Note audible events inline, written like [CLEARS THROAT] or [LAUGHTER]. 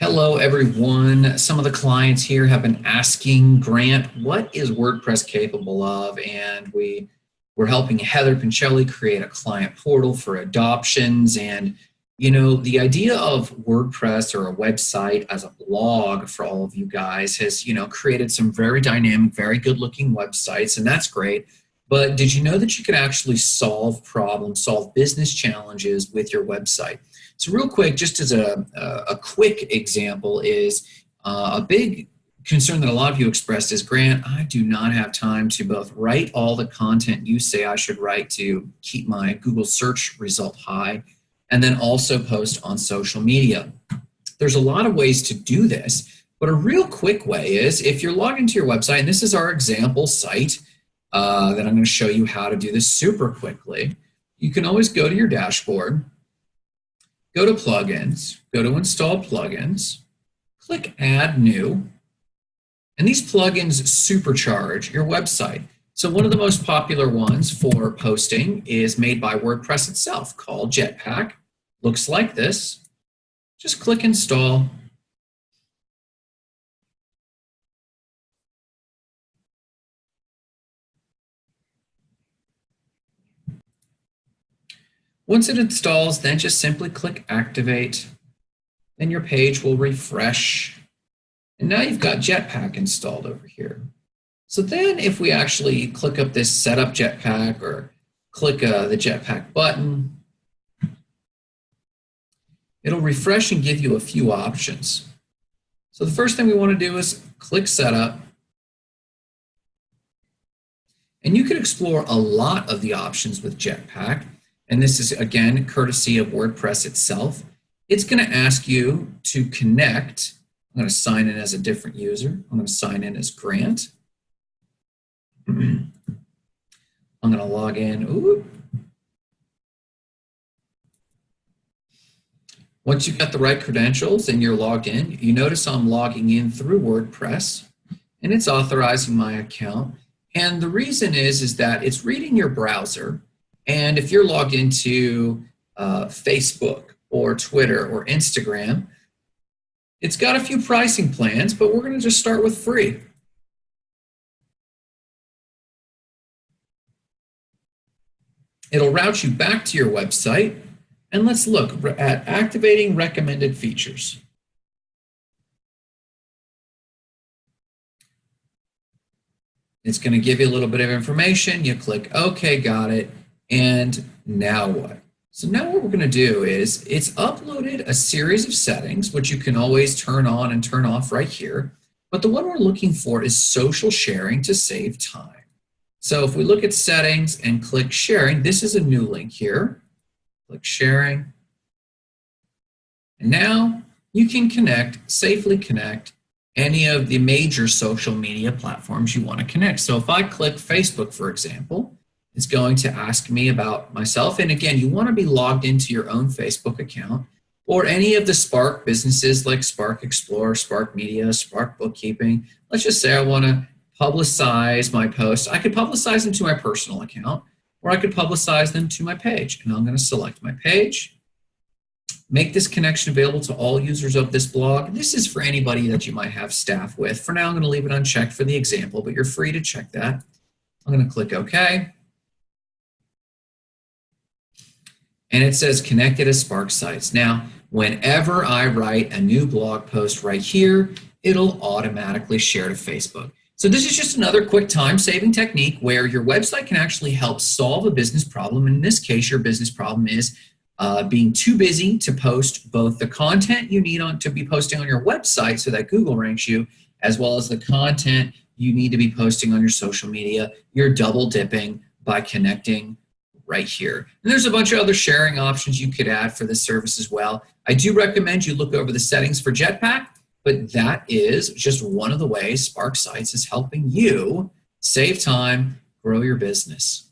Hello, everyone. Some of the clients here have been asking Grant, what is WordPress capable of? And we, we're helping Heather Pincelli create a client portal for adoptions. And, you know, the idea of WordPress or a website as a blog for all of you guys has, you know, created some very dynamic, very good looking websites, and that's great. But did you know that you could actually solve problems, solve business challenges with your website? So real quick, just as a, a, quick example is uh, a big concern that a lot of you expressed is, Grant, I do not have time to both write all the content you say I should write to keep my Google search result high, and then also post on social media. There's a lot of ways to do this, but a real quick way is if you're logged into your website, and this is our example site uh, that I'm going to show you how to do this super quickly, you can always go to your dashboard, go to plugins, go to install plugins, click add new, and these plugins supercharge your website. So one of the most popular ones for posting is made by WordPress itself called Jetpack. Looks like this. Just click install Once it installs, then just simply click Activate. Then your page will refresh. And now you've got Jetpack installed over here. So then if we actually click up this Setup Jetpack or click uh, the Jetpack button, it'll refresh and give you a few options. So the first thing we want to do is click Setup. And you can explore a lot of the options with Jetpack and this is again courtesy of WordPress itself, it's going to ask you to connect. I'm going to sign in as a different user. I'm going to sign in as Grant. [CLEARS THROAT] I'm going to log in. Ooh. Once you've got the right credentials and you're logged in, you notice I'm logging in through WordPress and it's authorizing my account. And the reason is, is that it's reading your browser and if you're logged into uh, Facebook or Twitter or Instagram, it's got a few pricing plans, but we're going to just start with free. It'll route you back to your website, and let's look at activating recommended features. It's going to give you a little bit of information. You click OK, got it. And now what? So now what we're going to do is it's uploaded a series of settings, which you can always turn on and turn off right here. But the one we're looking for is social sharing to save time. So if we look at settings and click sharing, this is a new link here. Click sharing. And now you can connect, safely connect any of the major social media platforms you want to connect. So if I click Facebook, for example, it's going to ask me about myself. And again, you want to be logged into your own Facebook account or any of the Spark businesses like Spark Explorer, Spark Media, Spark Bookkeeping. Let's just say I want to publicize my posts. I could publicize them to my personal account or I could publicize them to my page. And I'm going to select my page, make this connection available to all users of this blog. This is for anybody that you might have staff with. For now, I'm going to leave it unchecked for the example, but you're free to check that. I'm going to click OK. And it says connected as Spark sites. Now, whenever I write a new blog post right here, it'll automatically share to Facebook. So this is just another quick time-saving technique where your website can actually help solve a business problem. In this case, your business problem is uh, being too busy to post both the content you need on to be posting on your website so that Google ranks you, as well as the content you need to be posting on your social media. You're double dipping by connecting right here. And there's a bunch of other sharing options you could add for this service as well. I do recommend you look over the settings for Jetpack, but that is just one of the ways Spark Sites is helping you save time, grow your business.